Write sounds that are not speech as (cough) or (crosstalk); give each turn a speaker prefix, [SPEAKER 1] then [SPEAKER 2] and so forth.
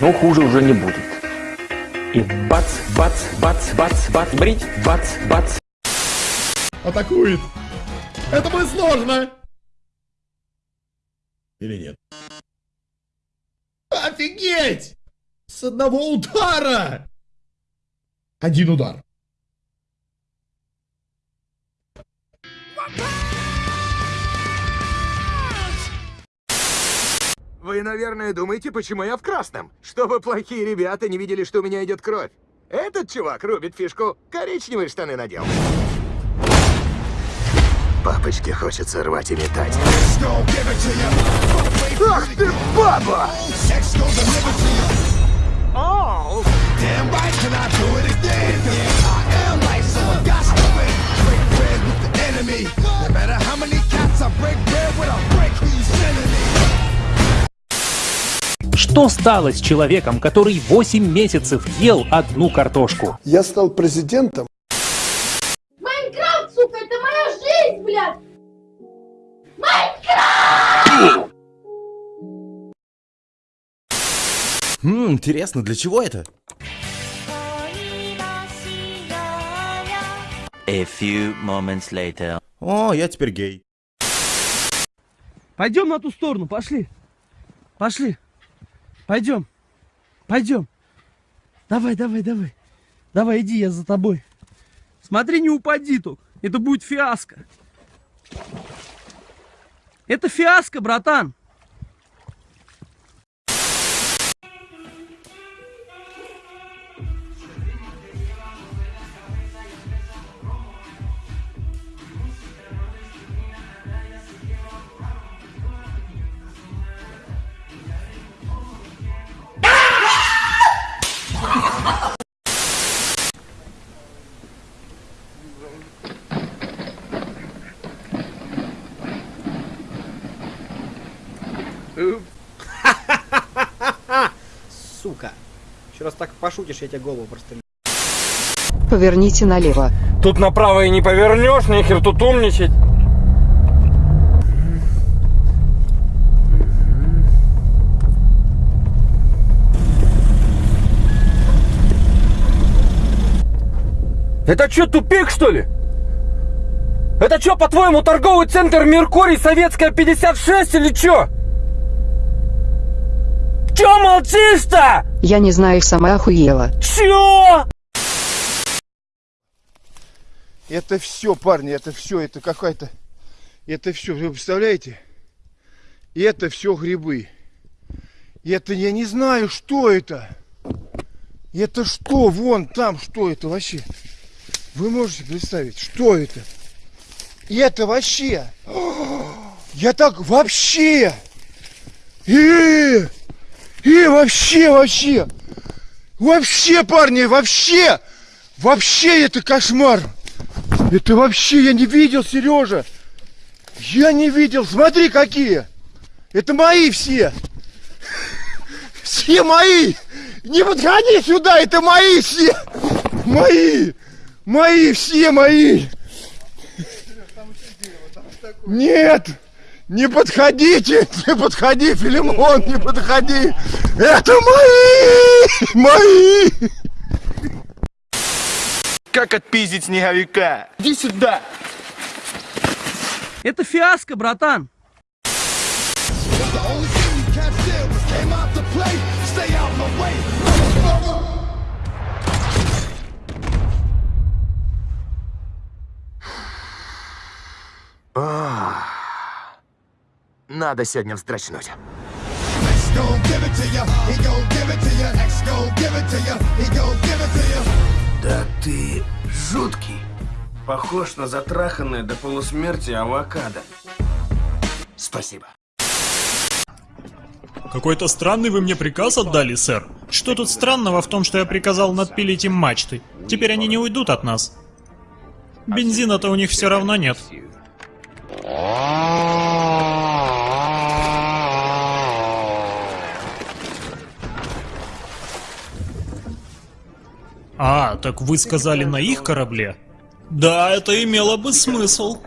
[SPEAKER 1] Но хуже уже не будет. И бац, бац, бац, бац, бац, брить, бац, бац.
[SPEAKER 2] Атакует. Это будет сложно. Или нет? Офигеть! С одного удара! Один удар.
[SPEAKER 3] Вы, наверное, думаете, почему я в красном? Чтобы плохие ребята не видели, что у меня идет кровь. Этот чувак рубит фишку. Коричневые штаны надел. Папочке хочется рвать и метать. Ах ты, баба!
[SPEAKER 4] Что стало с человеком, который 8 месяцев ел одну картошку?
[SPEAKER 5] Я стал президентом.
[SPEAKER 6] Майнкрафт, сука, это моя жизнь, блядь!
[SPEAKER 2] Хм, интересно, для чего это?
[SPEAKER 7] A few moments later.
[SPEAKER 2] О, я теперь гей.
[SPEAKER 8] Пойдем на ту сторону, пошли. Пошли. Пойдем. Пойдем. Давай, давай, давай. Давай, иди, я за тобой. Смотри, не упади тут. Это будет фиаско. Это фиаско, братан.
[SPEAKER 9] Сука. Еще раз так пошутишь, я тебе голову просто...
[SPEAKER 10] Поверните налево.
[SPEAKER 11] Тут направо и не повернешь, нехер тут умничать. Это что, тупик, что ли? Это что, по-твоему, торговый центр Меркурий, Советская 56 или что? Чё молчишь-то?
[SPEAKER 10] Я не знаю, сама охуела.
[SPEAKER 11] Чё?
[SPEAKER 5] Это все, парни, это все, это какая-то... Это все, вы представляете? Это все грибы. Это я не знаю, что это. Это что? Вон там, что это вообще? Вы можете представить, что это? И это вообще... (gasps) Я так вообще... И, и вообще, вообще... Вообще, парни, вообще... Вообще это кошмар. Это вообще я не видел, Сережа. Я не видел. Смотри, какие. Это мои все. (laughs) Все мои. Не подходи сюда, это мои все. Мои. Мои, все мои. Нет. Не подходите, (laughs) не подходи, Филимон, не подходи. Это мои, (laughs) мои.
[SPEAKER 11] Как отпиздить снеговика? Иди сюда.
[SPEAKER 8] Это фиаско, братан.
[SPEAKER 3] Ах. Надо сегодня вздрачнуть.
[SPEAKER 12] Да ты жуткий. Похож на затраханное до полусмерти авокадо.
[SPEAKER 3] Спасибо.
[SPEAKER 13] Какой-то странный вы мне приказ отдали, сэр. Что тут странного в том, что я приказал надпилить им мачты? Теперь они не уйдут от нас. Бензина-то у них все равно нет. Так вы сказали на их корабле? Да, это имело бы смысл.